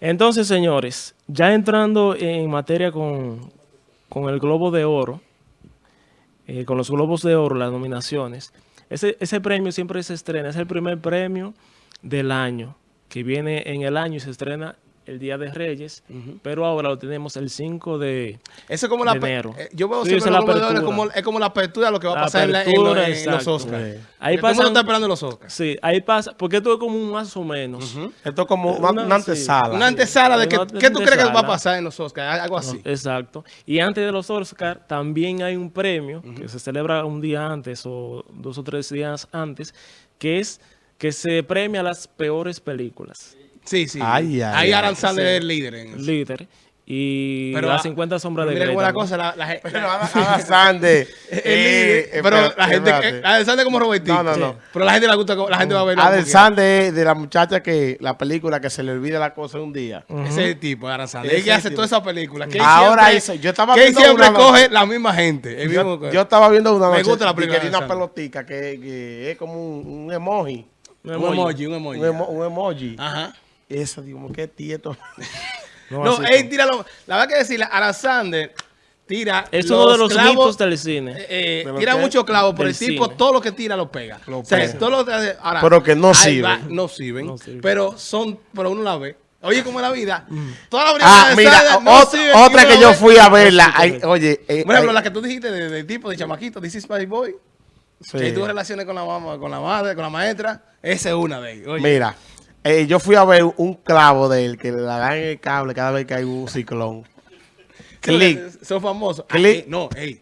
Entonces, señores, ya entrando en materia con, con el Globo de Oro, eh, con los Globos de Oro, las nominaciones, ese, ese premio siempre se estrena, es el primer premio del año, que viene en el año y se estrena el Día de Reyes, pero ahora lo tenemos el 5 de, Eso es como la de enero. eh, Yo veo Sí, siempre es los como, es como la apertura de lo que va a pasar en, la- en lo- en los. Oscars. Sí. Ahí el mundo pasan- está esperando los Oscars. Sí, ahí pasa, porque esto es como un más o menos. Esto es como una, Una- una sí. antesala. Una antesala de que, Una ¿qué tú crees que va a pasar en los Oscars? Algo así. Exacto. Y antes de los Oscar también hay un premio que se celebra un día antes o dos o tres días antes, que es que se premia las peores películas. Sí, sí. Ay, ay, Ahí ay. Adam Sandler es el líder en eso. Líder. Y Pero, las ah, 50 sombras de Grey. la cosa, la, la Pero Sande, el eh, líder, pero la gente, espérate. eh, Adam Sandler como Robertito. No, no, no. Pero la gente le gusta, la gente va a. Adam quiera. Sande es de la muchacha que la película que se le olvida la cosa un día. Ese es el tipo, Adam Sandler. Ese Es que hace el toda tipo. esa película. Que él Ahora hizo- yo estaba que viendo siempre una coge la misma gente. el mismo- Yo, yo estaba viendo una Me noche gusta la película que de una pelotica que, que es como un, un emoji. Un emoji. un emoji. Un, emo- un emoji. Ajá. Eso, digo, como que tieto. No, No, así él como- tira lo, la verdad que decirle, Adam Sandler tira es uno de los clavos, mitos del cine. eh, eh, ¿De lo tira muchos clavos, pero el tipo cine. todo lo que tira lo pega. Lo o sea, pega. todo lo que hace- ahora, Pero que no sirven. va, no sirven. No sirven. Pero son, pero uno la ve. Oye, como es la vida. Mm. Todas las Ah, películas de mira, no ot- otra que yo la ve. fui a verla. ay, oye, eh, Por ejemplo, ay, la que tú dijiste de, de tipo de chamaquito, This is my boy, sí. que tuvo relaciones con la mamá, con la madre, con la maestra, esa es una de ellas. Oye, Mira, eh, yo fui a ver un clavo de él que le dan en el cable cada vez que hay un ciclón. Click. Son famosos. Ah, Click. eh, no, hey.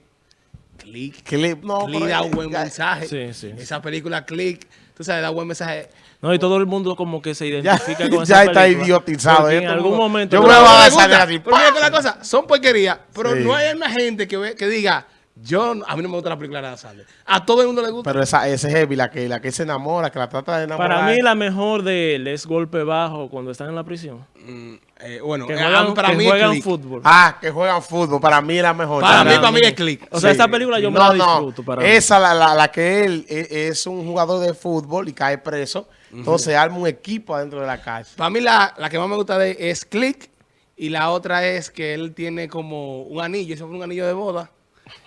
Click. Click, no, Click pero- da un buen ya- mensaje. Sí, sí. Esa película Click, tú sabes, da buen mensaje. No, y todo el mundo como que se Ya, identifica con ya esa está película, idiotizado. porque ya en algún momento... Yo Pero voy a gusta, así, Porque ¡pam! con la cosa, son porquerías, pero Sí. no hay una gente que, ve- que diga, yo, a mí no me gusta la película de Adam Sandler. A todo el mundo le gusta. Pero esa, ese heavy, la que, la que se enamora, que la trata de enamorar. Para mí la mejor de él es golpe bajo cuando están en la prisión. Mm, eh, bueno, Que eh, juegan, para que mí es juegan Click. fútbol. Ah, que juegan fútbol. Para mí es la mejor. Para mí, Para para mí es Click. O sea, Sí. esta película yo me No, la no. disfruto. Para mí. Esa, la, la, la que él e- es, un jugador de fútbol y cae preso. Entonces arma un equipo adentro de la cárcel. Para mí la, la que más me gusta de él es Click y la otra es que él tiene como un anillo, eso fue un anillo de boda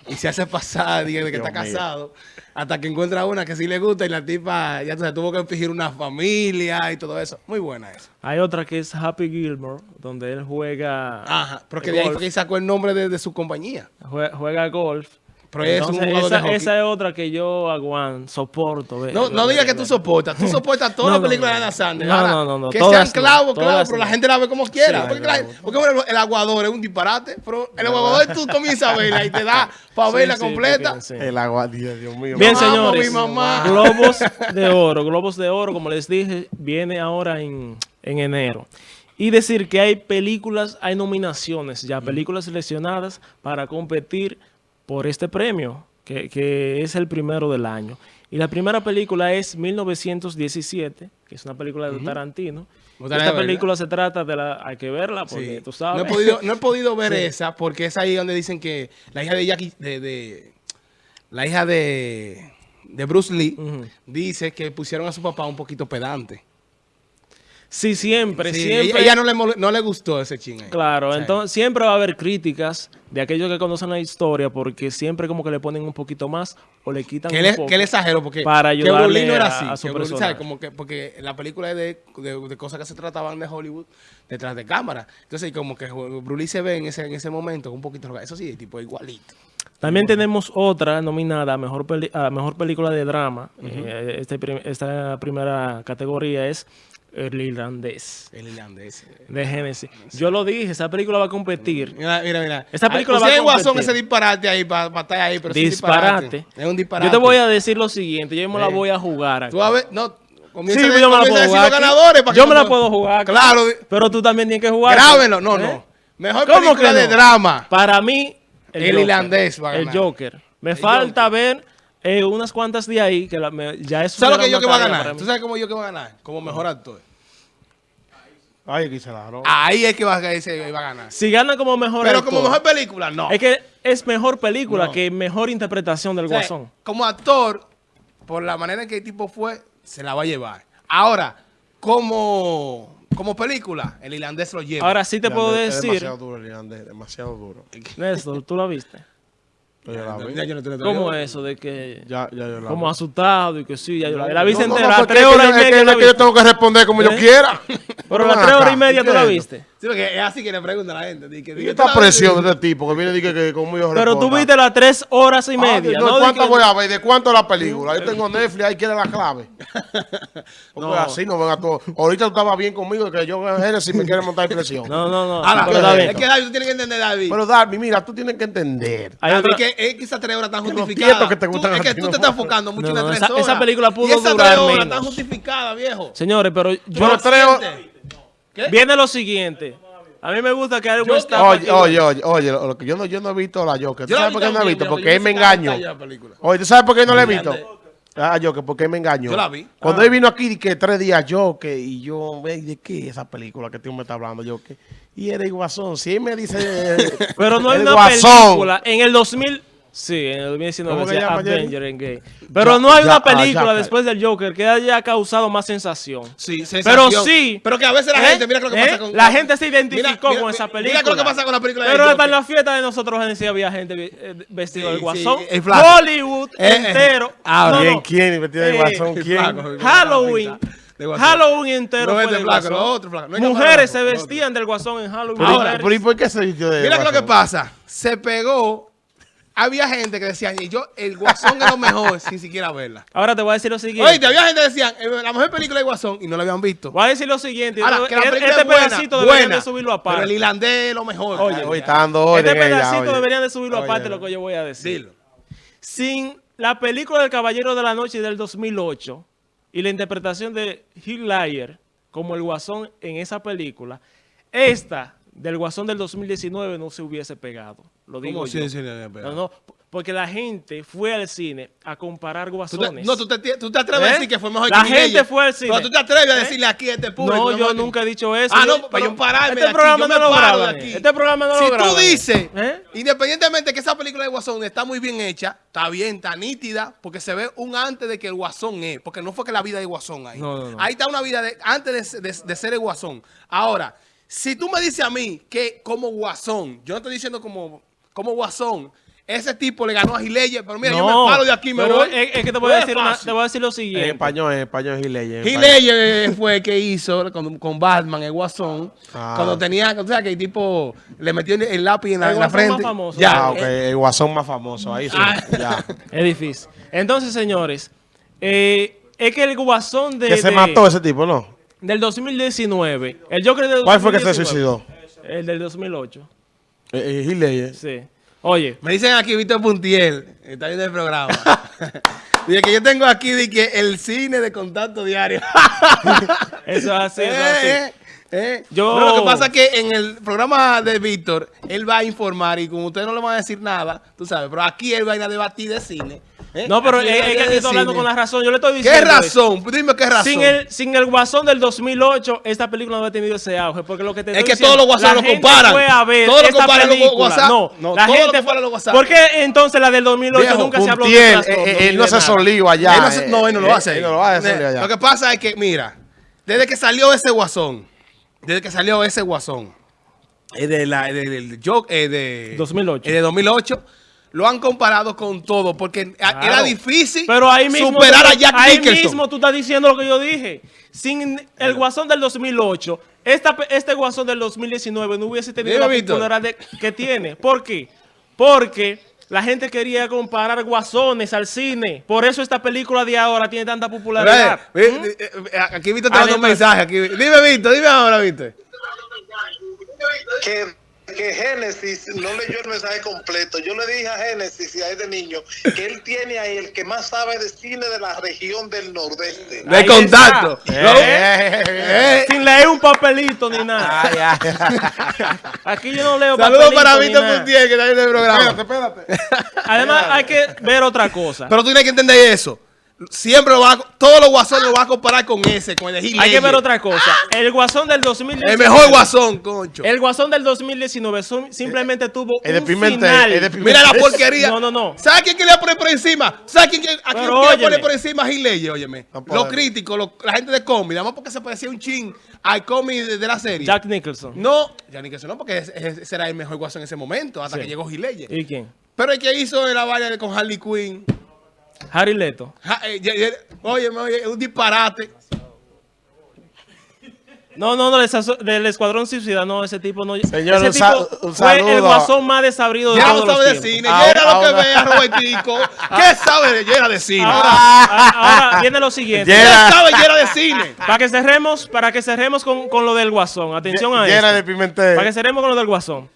y se hace pasar diga, de que Dios está mío. casado hasta que encuentra una que sí le gusta y la tipa ya sabes, tuvo que fingir una familia y todo eso. Muy buena esa. Hay otra que es Happy Gilmore, donde él juega, Ajá, porque de ahí golf. fue que sacó el nombre de, de su compañía. jue- juega golf. Pero es un Entonces, jugador de esa, hockey. esa es otra que yo aguanto, soporto. ve- No, no digas que tú soportas, tú soportas todas No, las películas no. de Adam Sandler. No, no, no, no, Que todas sean clavos, clavos, pero la gente la ve como quiera. Sí, porque, no, la- no. porque, bueno, el aguador es un disparate, pero el aguador tú comienzas a verla y te da para Sí, verla sí, completa. porque-. El agua, Dios, mío. Bien, señores. mi mamá. Globos de oro. Globos de oro, como les dije, viene ahora en, en enero. Y decir que hay películas, hay nominaciones ya, películas seleccionadas para competir por este premio, que, que es el primero del año. Y la primera película es 1917, que es una película de Tarantino. Esta película se trata de la... Hay que verla porque Sí. tú sabes. No he podido, no he podido ver esa porque es ahí donde dicen que la hija de Jackie, de, de- la hija de, de Bruce Lee, dice que pusieron a su papá un poquito pedante. Sí, siempre, Sí, siempre. ella, ella no, le, no le gustó ese ching ahí. Claro, entonces siempre va a haber críticas de aquellos que conocen la historia porque siempre como que le ponen un poquito más o le quitan Que un poco. que él exageró porque para que ayudarle no era así. a su que. Como que, porque la película es de, de- de cosas que se trataban de Hollywood detrás de cámara. Entonces, como que Bruce Lee se ve en ese, en ese momento un poquito. Eso sí, tipo igualito. También tenemos otra nominada a mejor, peli- a mejor película de drama. Eh, este esta primera categoría es El Irlandés El irlandés. de Genesis. Yo lo dije, esa película va a competir. Mira, mira, mira. Esta película Ay, va a ustedes guasón competir. ese disparate ahí para estar ahí, pero es Disparate. Es un disparate. Yo te voy a decir lo siguiente, yo me la Sí. voy a jugar. aquí. Tú a ver, no, comienza Sí, a- yo me la puedo jugar. ganadores. para Yo me la puedo jugar. Claro. Pero tú también tienes que jugar. Grábenlo. No, ¿Eh? no. Mejor ¿Cómo película que de no? drama. Para mí, El Joker. irlandés va a El. Joker. Me El falta ver eh, unas cuantas de ahí que la- me- ya es ¿Sabes lo que yo que va a ganar? ¿Tú sabes cómo yo que va a ganar? Como mejor actor. Ay, aquí se la roba. Ahí es que va, a- ese va a ganar. Si gana como mejor Pero actor, como mejor película, no. Es que es mejor película No. que mejor interpretación del O sea, Guasón. como actor, por la manera en que el tipo fue, se la va a llevar. Ahora, como, como película, el irlandés lo lleva. Ahora sí te puedo Es decir, demasiado duro el irlandés, demasiado duro. Néstor, ¿tú la viste? Ya vi. Ya yo no te lo ¿Cómo digo. es eso de que Ya, ya yo la como vi. asustado y que sí, ya yo la vi? La viste no, entera, no, tres es que horas y es que- media es la que yo tengo que responder como yo ¿Eh? quiera. Pero las tres horas y media tú la viste. Sí, porque es así que le preguntan a la gente. di que- di Y que esta tú la presión ves, de este tipo que viene y dice que como yo Pero tú viste las tres horas y Ah, media. no, ¿no? ¿Cuánto voy a ver? ¿De cuánto la película? Yo tengo Netflix, ahí quiere la clave. no. así no venga todo. Ahorita tú estabas bien conmigo que yo veo Genesis me quiere montar presión. No, no, no. Ahora, pero está bien. es que David, tú tienes que entender, David. Pero Darby, mira, tú tienes que entender. Hay David, otra- que es que esas tres horas están justificadas. que te Tú- es que tú te estás enfocando mucho No, en las tres esa- horas. esa película pudo y esas durar tres horas menos. están justificadas, viejo. Señores, pero yo... Pero tres horas- ¿Qué? Viene lo siguiente. A mí me gusta que Yo- está... Oye, oye, oye, oye, lo que yo no, yo no he visto la Joker. ¿Tú Yo sabes por qué no la he visto? Porque él me engañó. Oye, ¿tú sabes por qué no la he visto? Ah, Joker, porque él me engañó. Yo la vi. Cuando Ah. él vino aquí, que tres días Joker, y yo, ve, ¿de qué esa película que tú me estás hablando, Joker? Y era el Guasón. Si él me dice... Pero no hay una Guasón. película en el 2000... Sí, en el 2019 ¿Cómo que decía? Avenger Endgame. Pero Ya- no hay ya- una ah, película ya, después del Joker que haya causado más sensación. Sí, Pero sí. Pero que a veces la ¿Eh? gente, mira lo que ¿Eh? pasa con. La gente se identificó Mira, mira, con esa mira película. lo que pasa con la película de Pero hasta en la fiesta de nosotros en sí había gente eh, vestida Sí, de sí, guasón. el flaco. Hollywood Eh, eh. entero. Ah, No, ¿Quién, no. quién? Vestido de Eh, Guasón, ¿quién? Halloween. Halloween entero No fue es de del flaco, guasón. lo otro flaco. No hay Mujeres se vestían del guasón en Halloween. ¿y por qué se vistió de Mira lo que pasa. Se pegó. Había gente que decía, y yo, el Guasón es lo mejor sin siquiera verla. Ahora te voy a decir lo siguiente. Oye, había gente que decía, eh, la mejor película de Guasón y no la habían visto. Voy a decir lo siguiente. Ahora, Yo- que la este es buena, pedacito deberían buena, de subirlo pero aparte. el irlandés es lo mejor. Oye, Ay, Hoy ay, está dando Este ella, pedacito oye. deberían de subirlo Oye, aparte oye. lo que yo voy a decir. Dilo. Sin la película del Caballero de la Noche del 2008 y la interpretación de Heath Ledger como el Guasón en esa película, esta del Guasón del 2019 no se hubiese pegado. Lo digo ¿Cómo yo. no, no, porque la gente fue al cine a comparar Tú te- guasones. no, tú te, tú te atreves a ¿Eh? decir que fue mejor La que gente Miguel. fue al cine. Pero tú te atreves a ¿Eh? decirle aquí a este público. No, yo nunca he dicho eso. Ah, no, para yo pararme Este de aquí, programa no lo paro de graban. aquí. Este programa no si lo graban. tú dices, ¿Eh? independientemente que esa película de Guasón está muy bien hecha, está bien, está nítida, porque se ve un antes de que el Guasón es, porque no fue que la vida de Guasón ahí. No, no, no. Ahí está una vida de, antes de, de- de ser el Guasón. Ahora, si tú me dices a mí que como Guasón, yo no estoy diciendo como, como Guasón, ese tipo le ganó a Gileye, pero mira, yo me paro de aquí, me pero voy. Es, es que te voy a decir, una- te voy a decir lo En siguiente. español, en español es Gileye. en español. Ledger fue el que hizo con, con Batman, el Guasón, Ah. cuando tenía, o sea, que el tipo le metió el, lápiz en la, El en la Guasón más frente. famoso. Ya, Ah, ok, eh, el Guasón más famoso, ahí sí, Ah. ya. Es difícil. Entonces, señores, eh, es que el guasón de, Que se de- mató ese tipo, ¿no? del 2019, el Joker del ¿Cuál fue que se 2019, suicidó? El del 2008, Eh, eh, Heath Ledger. sí. Oye, me dicen aquí Víctor Puntiel, está viendo el programa. Dice que yo tengo aquí de que el cine de contacto diario. eso es así, eso es así. Eh, eh. Yo- No, lo que pasa es que en el programa de Víctor, él va a informar y como ustedes no le van a decir nada, tú sabes, pero aquí él va a ir a debatir de cine. ¿Eh? No, pero es, él a que aquí de estoy hablando con la razón. Yo le estoy ¿Qué diciendo. eso. razón? Dime qué razón. Sin el, sin el guasón del 2008, esta película no ha tenido ese auge. Porque lo que te Es estoy que diciendo, todos los guasones la lo gente comparan. Fue a ver Todos lo esta comparan los película. WhatsApp. No, No, la todos lo gente comparan fue- los WhatsApp. ¿Por qué entonces la del 2008 Viejo, nunca se habló de trastorno eh, eh, él no de se solió allá. Él no, él no lo hace. Él no lo allá. Lo que pasa es que, mira, desde que salió ese guasón, desde que salió ese guasón, de la, de- eh, de 2008. eh, de 2008, lo han comparado con todo, porque Claro. era difícil Pero ahí mismo, superar a Jack ahí Nicholson. mismo tú estás diciendo lo que yo dije. Sin el guasón del 2008, esta, este guasón del 2019 no hubiese tenido Dime, la popularidad de- que tiene. ¿Por qué? Porque la gente quería comparar guasones al cine. Por eso esta película de ahora tiene tanta popularidad. Ve, ve, eh, eh, Aquí Víctor te manda un Además- mensaje. Aquí. Dime, Víctor, dime ahora, Víctor. que, que Génesis no leyó el mensaje completo. Yo le dije a Génesis y a ese niño que él tiene ahí el que más sabe de cine de la región del nordeste. De Ahí contacto. ¿no? Eh, Eh, Sin leer un papelito ni nada. Ay, ay. Aquí yo no leo Saludos para Víctor nada. Puntiel, que está viendo el programa. Espérate, espérate. Además, hay que ver otra cosa. Pero tú tienes que entender eso. Siempre lo van a- todos los guasones lo van a comparar con ese, con el de Heath Hay que ver otra cosa. El Guasón del 2019. El mejor guasón, concho. El Guasón del 2019 son- simplemente tuvo El de un Pimentel, final. el de Pimentel. Mira la porquería. No, no, no. ¿Sabes quién quería poner por encima? ¿Sabes quién, quiere- a quién Pero quiere poner por encima a Heath Ledger? Óyeme. No los críticos, los- la gente de cómic, nada más porque se parecía un chin al cómic de, de la serie. Jack Nicholson. No, ya ni que eso no, porque ese, ese era el mejor guasón en ese momento, hasta Sí. que llegó Heath Ledger. ¿Y quién? Pero el que hizo la vaina de- con Harley Quinn. Harry Leto. ja, eh, oye, es un disparate. No, no, no, del, Escuadrón Suicida, no, ese tipo no. Señor, ese tipo un fue el guasón más desabrido de Ya todos no sabe los de cine. Ahora- Ya era lo que ahora- vea, Robertico. ¿Qué sabe de llena de cine? Ahora, a- ahora viene lo siguiente. ¿Qué sabe llena de cine? Para que cerremos, para que cerremos con, con lo del guasón. Atención a Llena esto. de Pimentel. Para que cerremos con lo del guasón.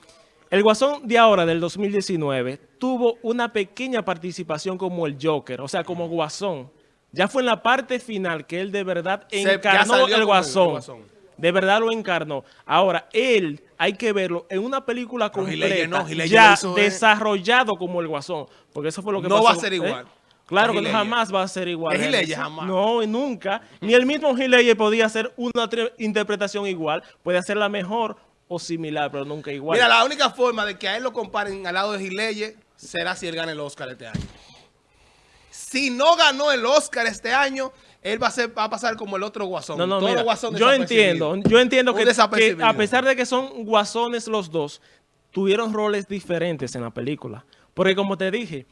El guasón de ahora, del 2019, tuvo una pequeña participación como el Joker, o sea, como guasón. Ya fue en la parte final que él de verdad encarnó el como el guasón. Guasón. De verdad lo encarnó. Ahora, él hay que verlo en una película completa, no, Ledger ya eh. desarrollado como el guasón. Porque eso fue lo que No pasó. va a ser ¿eh? igual. Claro que jamás va a ser igual. Es jamás. No, nunca. Ni el mismo Ledger podía hacer una interpretación igual. Puede hacerla mejor o similar, pero nunca igual. Mira, la única forma de que a él lo comparen al lado de Ledger será si él gana el Oscar este año. Si no ganó el Oscar este año, él va a, ser, va a pasar como el otro guasón. No, no, Todos mira, guasones yo entiendo, yo entiendo que, a pesar de que son guasones los dos, tuvieron roles diferentes en la película. Porque como te dije,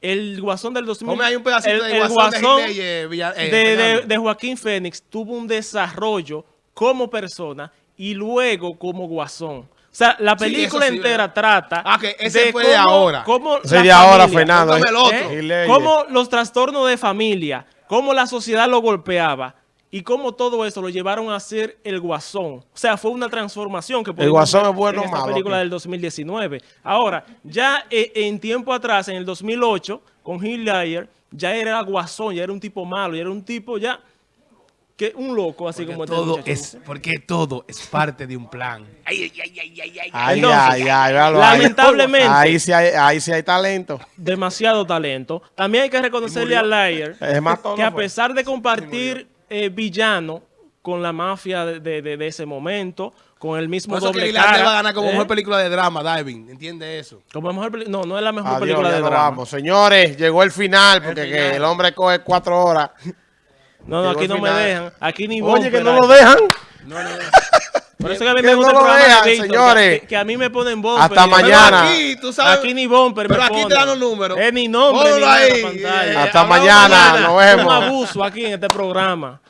el guasón del 2000... Ponme ahí un pedacito el, de el guasón de guasón Villa- eh, de, de Joaquín Fénix tuvo un desarrollo como persona y luego como guasón. O sea, la película sí, entera ¿verdad? trata Ah, que ese fue de ahora. cómo Ese de ahora, familia- Fernando. Póngame el otro. Heath ¿Eh? Cómo los trastornos de familia, cómo la sociedad lo golpeaba y cómo todo eso lo llevaron a ser el guasón. O sea, fue una transformación que pudimos Guasón es bueno en esta malo, película del 2019. Ahora, ya eh, en tiempo atrás, en el 2008, con Heath Ledger, ya era guasón, ya era un tipo malo, ya era un tipo ya que un loco, así como Porque este todo muchacho. es, porque todo es parte de un plan. Ay, ay, ay, ay, ay, ay. Ay, Entonces, ay, lamentablemente- Ahí sí hay, ahí sí hay talento. demasiado talento. También hay que reconocerle a Layer Es más todo que a pesar de compartir eh, villano con la mafia de, de- de- ese momento, con el mismo Por eso que doble Irlanda cara, va a ganar como ¿eh? mejor película de drama, Diving. ¿Entiende eso? Como mejor no, no es la mejor Adiós, película de drama. vamos. Señores, llegó el final porque El que el hombre coge cuatro horas. No, no, aquí no me dejan. Aquí ni Oye, que no lo dejan. Por eso que a mí Que me gusta no el programa dejan, de señores. Que, que a mí me ponen bumper. Hasta mañana. Pero aquí, tú sabes. Aquí ni bumper Pero me aquí te dan los números. Es ni nombre ni ahí. la pantalla. Eh, Hasta mañana, mañana. nos Es un vemos. abuso aquí en este programa.